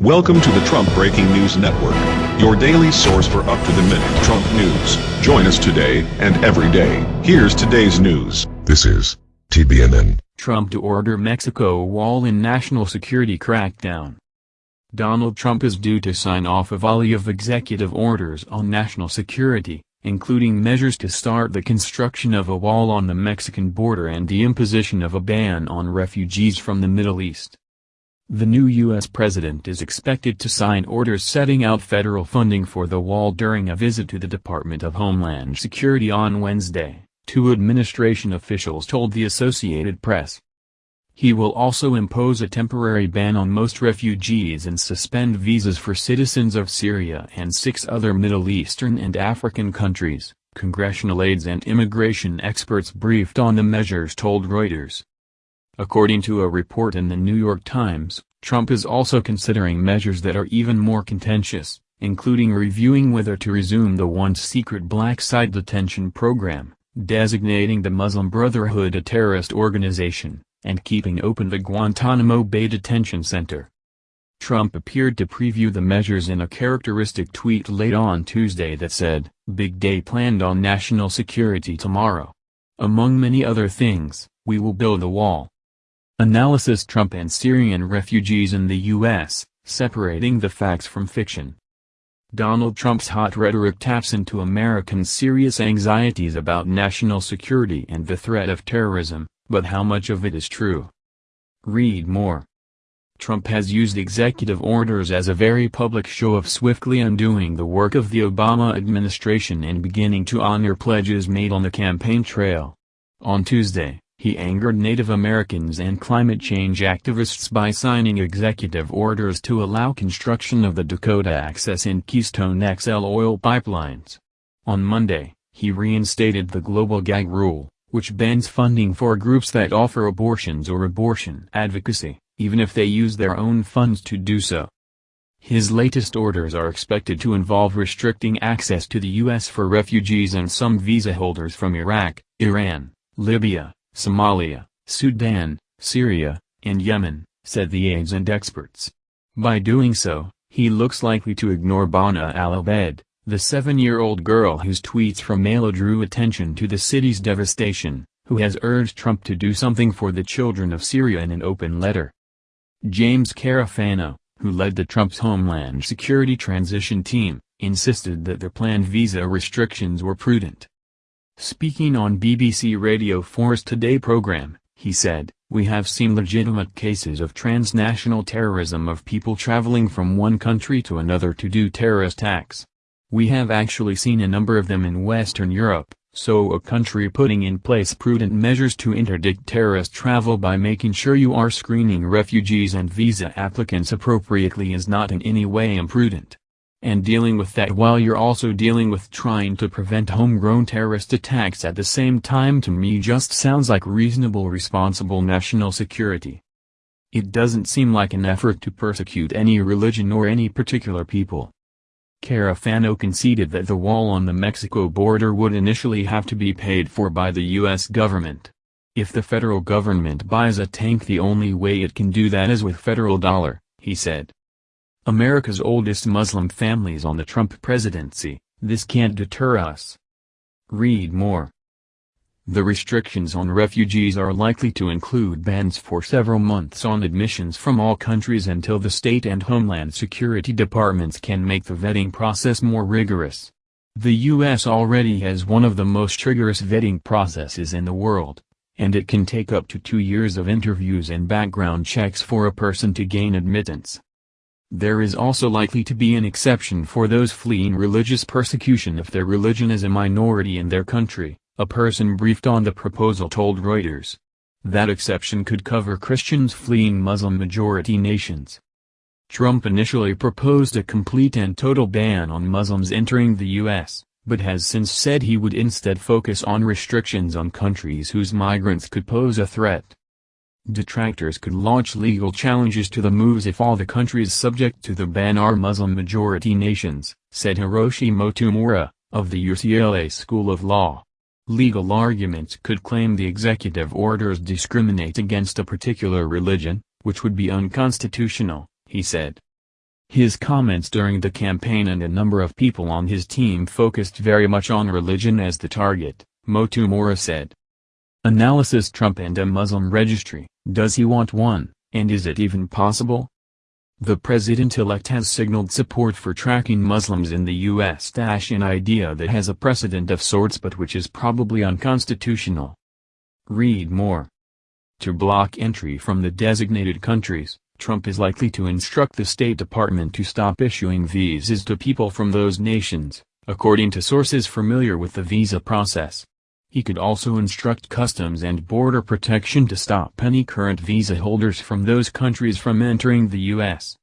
Welcome to the Trump Breaking News Network, your daily source for up-to-the-minute Trump news. Join us today and every day. Here's today's news. This is TBNN. Trump to order Mexico wall in national security crackdown. Donald Trump is due to sign off a volley of executive orders on national security, including measures to start the construction of a wall on the Mexican border and the imposition of a ban on refugees from the Middle East. The new U.S. president is expected to sign orders setting out federal funding for the wall during a visit to the Department of Homeland Security on Wednesday, two administration officials told the Associated Press. He will also impose a temporary ban on most refugees and suspend visas for citizens of Syria and six other Middle Eastern and African countries, congressional aides and immigration experts briefed on the measures told Reuters. According to a report in the New York Times, Trump is also considering measures that are even more contentious, including reviewing whether to resume the once secret black site detention program, designating the Muslim Brotherhood a terrorist organization, and keeping open the Guantanamo Bay Detention Center. Trump appeared to preview the measures in a characteristic tweet late on Tuesday that said, Big day planned on national security tomorrow. Among many other things, we will build a wall. Analysis Trump and Syrian refugees in the U.S., separating the facts from fiction. Donald Trump's hot rhetoric taps into Americans' serious anxieties about national security and the threat of terrorism, but how much of it is true? Read more. Trump has used executive orders as a very public show of swiftly undoing the work of the Obama administration and beginning to honor pledges made on the campaign trail. On Tuesday, he angered Native Americans and climate change activists by signing executive orders to allow construction of the Dakota Access and Keystone XL oil pipelines. On Monday, he reinstated the global gag rule, which bans funding for groups that offer abortions or abortion advocacy, even if they use their own funds to do so. His latest orders are expected to involve restricting access to the U.S. for refugees and some visa holders from Iraq, Iran, Libya, Somalia, Sudan, Syria, and Yemen, said the aides and experts. By doing so, he looks likely to ignore Bana al-Abed, the seven-year-old girl whose tweets from Mala drew attention to the city's devastation, who has urged Trump to do something for the children of Syria in an open letter. James Carafano, who led the Trump's Homeland Security transition team, insisted that the planned visa restrictions were prudent. Speaking on BBC Radio 4's Today program, he said, We have seen legitimate cases of transnational terrorism of people traveling from one country to another to do terrorist acts. We have actually seen a number of them in Western Europe, so a country putting in place prudent measures to interdict terrorist travel by making sure you are screening refugees and visa applicants appropriately is not in any way imprudent and dealing with that while you're also dealing with trying to prevent homegrown terrorist attacks at the same time to me just sounds like reasonable responsible national security. It doesn't seem like an effort to persecute any religion or any particular people. Carafano conceded that the wall on the Mexico border would initially have to be paid for by the U.S. government. If the federal government buys a tank the only way it can do that is with federal dollar, he said. America's oldest Muslim families on the Trump presidency, this can't deter us. Read more. The restrictions on refugees are likely to include bans for several months on admissions from all countries until the State and Homeland Security Departments can make the vetting process more rigorous. The U.S. already has one of the most rigorous vetting processes in the world, and it can take up to two years of interviews and background checks for a person to gain admittance. There is also likely to be an exception for those fleeing religious persecution if their religion is a minority in their country, a person briefed on the proposal told Reuters. That exception could cover Christians fleeing Muslim-majority nations. Trump initially proposed a complete and total ban on Muslims entering the U.S., but has since said he would instead focus on restrictions on countries whose migrants could pose a threat. Detractors could launch legal challenges to the moves if all the countries subject to the ban are Muslim-majority nations, said Hiroshi Motomura, of the UCLA School of Law. Legal arguments could claim the executive orders discriminate against a particular religion, which would be unconstitutional, he said. His comments during the campaign and a number of people on his team focused very much on religion as the target, Motomura said. Analysis Trump and a Muslim registry, does he want one, and is it even possible? The president-elect has signaled support for tracking Muslims in the U.S. an idea that has a precedent of sorts but which is probably unconstitutional. Read more. To block entry from the designated countries, Trump is likely to instruct the State Department to stop issuing visas to people from those nations, according to sources familiar with the visa process. He could also instruct Customs and Border Protection to stop any current visa holders from those countries from entering the U.S.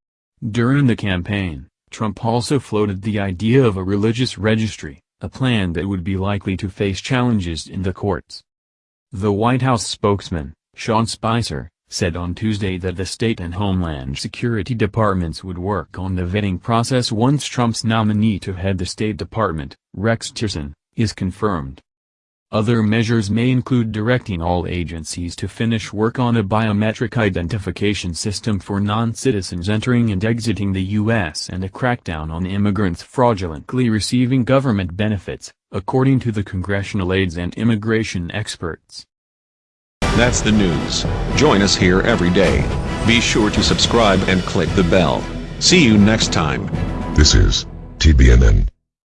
During the campaign, Trump also floated the idea of a religious registry, a plan that would be likely to face challenges in the courts. The White House spokesman, Sean Spicer, said on Tuesday that the State and Homeland Security Departments would work on the vetting process once Trump's nominee to head the State Department, Rex Tillerson, is confirmed. Other measures may include directing all agencies to finish work on a biometric identification system for non-citizens entering and exiting the U.S. and a crackdown on immigrants fraudulently receiving government benefits, according to the congressional aides and immigration experts. That's the news. Join us here every day. Be sure to subscribe and click the bell. See you next time. This is TBNN.